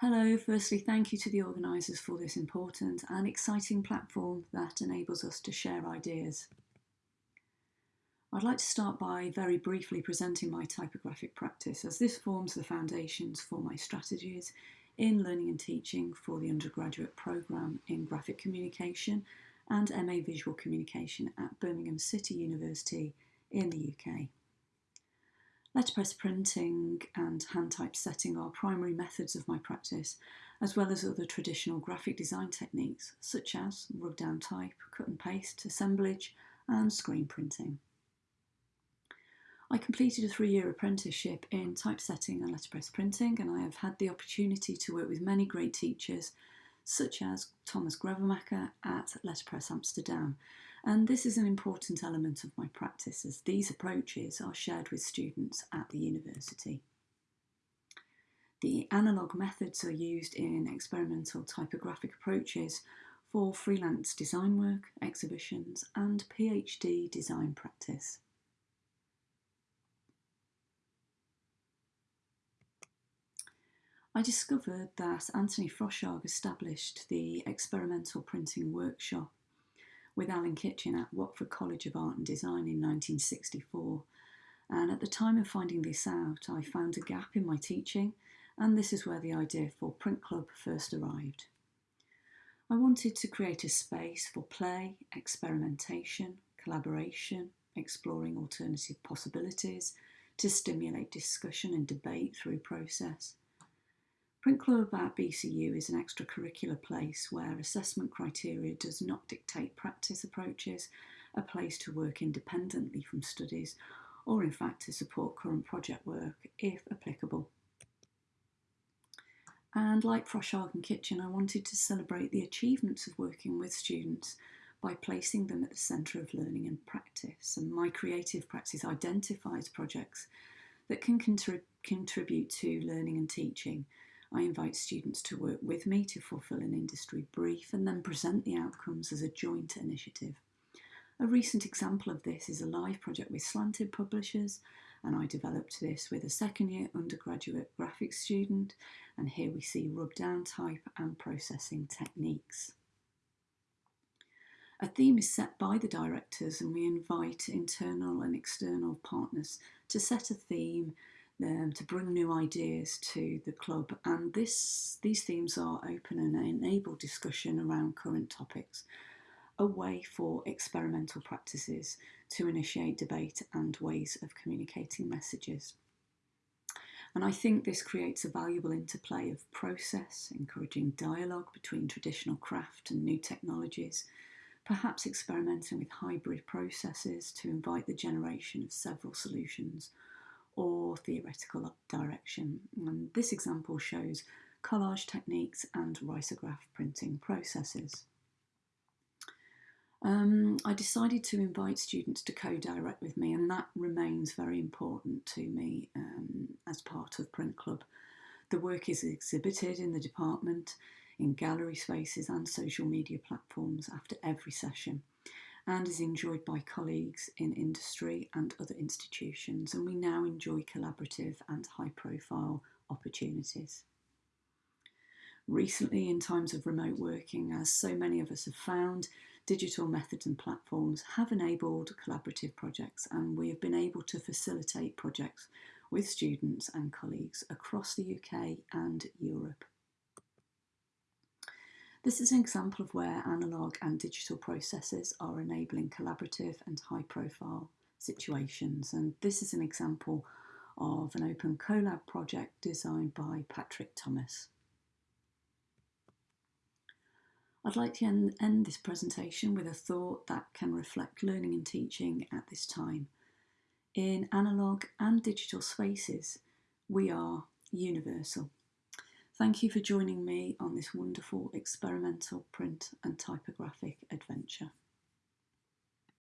Hello, firstly, thank you to the organisers for this important and exciting platform that enables us to share ideas. I'd like to start by very briefly presenting my typographic practice as this forms the foundations for my strategies in learning and teaching for the undergraduate programme in graphic communication and MA Visual Communication at Birmingham City University in the UK. Letterpress printing and hand typesetting are primary methods of my practice, as well as other traditional graphic design techniques such as rub down type, cut and paste, assemblage, and screen printing. I completed a three year apprenticeship in typesetting and letterpress printing, and I have had the opportunity to work with many great teachers, such as Thomas Gravemaker at Letterpress Amsterdam, and this is an important element of my practice as these approaches are shared with students at the university. The analogue methods are used in experimental typographic approaches for freelance design work, exhibitions and PhD design practice. I discovered that Anthony Froshaug established the experimental printing workshop with Alan Kitchen at Watford College of Art and Design in 1964. And at the time of finding this out, I found a gap in my teaching, and this is where the idea for Print Club first arrived. I wanted to create a space for play, experimentation, collaboration, exploring alternative possibilities, to stimulate discussion and debate through process. Print Club at BCU is an extracurricular place where assessment criteria does not dictate practice approaches, a place to work independently from studies, or in fact to support current project work if applicable. And like Froshaug and Kitchen, I wanted to celebrate the achievements of working with students by placing them at the centre of learning and practice. And my creative practice identifies projects that can contrib contribute to learning and teaching I invite students to work with me to fulfil an industry brief and then present the outcomes as a joint initiative. A recent example of this is a live project with Slanted Publishers, and I developed this with a second year undergraduate graphics student, and here we see rub down type and processing techniques. A theme is set by the directors, and we invite internal and external partners to set a theme um, to bring new ideas to the club. And this these themes are open and enable discussion around current topics, a way for experimental practices to initiate debate and ways of communicating messages. And I think this creates a valuable interplay of process, encouraging dialogue between traditional craft and new technologies, perhaps experimenting with hybrid processes to invite the generation of several solutions or theoretical direction. And this example shows collage techniques and risograph printing processes. Um, I decided to invite students to co-direct with me and that remains very important to me um, as part of Print Club. The work is exhibited in the department, in gallery spaces and social media platforms after every session and is enjoyed by colleagues in industry and other institutions, and we now enjoy collaborative and high profile opportunities. Recently, in times of remote working, as so many of us have found, digital methods and platforms have enabled collaborative projects, and we have been able to facilitate projects with students and colleagues across the UK and Europe. This is an example of where analogue and digital processes are enabling collaborative and high profile situations. And this is an example of an open collab project designed by Patrick Thomas. I'd like to end, end this presentation with a thought that can reflect learning and teaching at this time. In analogue and digital spaces, we are universal. Thank you for joining me on this wonderful experimental print and typographic adventure.